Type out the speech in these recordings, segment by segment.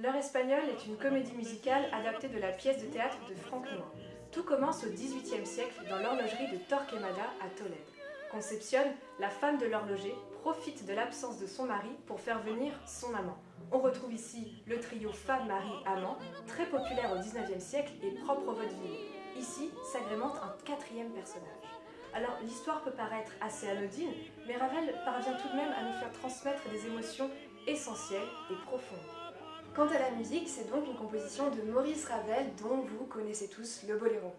L'heure espagnole est une comédie musicale adaptée de la pièce de théâtre de Franck Noin. Tout commence au XVIIIe siècle dans l'horlogerie de Torquemada à Tolède. Conception, la femme de l'horloger, profite de l'absence de son mari pour faire venir son amant. On retrouve ici le trio femme-mari-amant, très populaire au XIXe siècle et propre au vaudeville. Ici s'agrémente un quatrième personnage. Alors l'histoire peut paraître assez anodine, mais Ravel parvient tout de même à nous faire transmettre des émotions essentielles et profondes. Quant à la musique, c'est donc une composition de Maurice Ravel dont vous connaissez tous le boléro.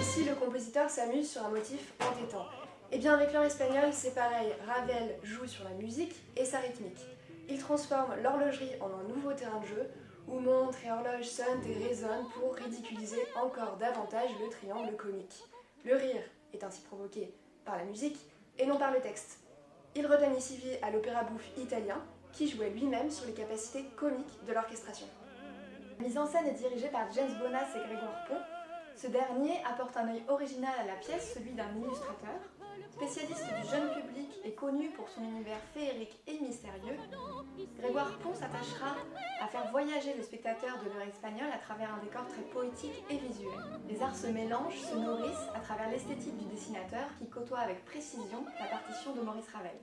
Ici, le compositeur s'amuse sur un motif entêtant. Et bien avec l'heure espagnole, c'est pareil, Ravel joue sur la musique et sa rythmique. Il transforme l'horlogerie en un nouveau terrain de jeu où montres et horloges sonnent et résonnent pour ridiculiser encore davantage le triangle comique. Le rire est ainsi provoqué par la musique et non par le texte. Il redonne ici vie à l'opéra bouffe italien, qui jouait lui-même sur les capacités comiques de l'orchestration. La mise en scène est dirigée par James Bonas et Grégoire Pont. Ce dernier apporte un œil original à la pièce, celui d'un illustrateur. Spécialiste du jeune public et connu pour son univers féerique et mystérieux, Grégoire Pont s'attachera à faire voyager le spectateur de l'heure espagnole à travers un décor très poétique et visuel. Les arts se mélangent, se nourrissent à travers l'esthétique du dessinateur qui côtoie avec précision la partition de Maurice Ravel.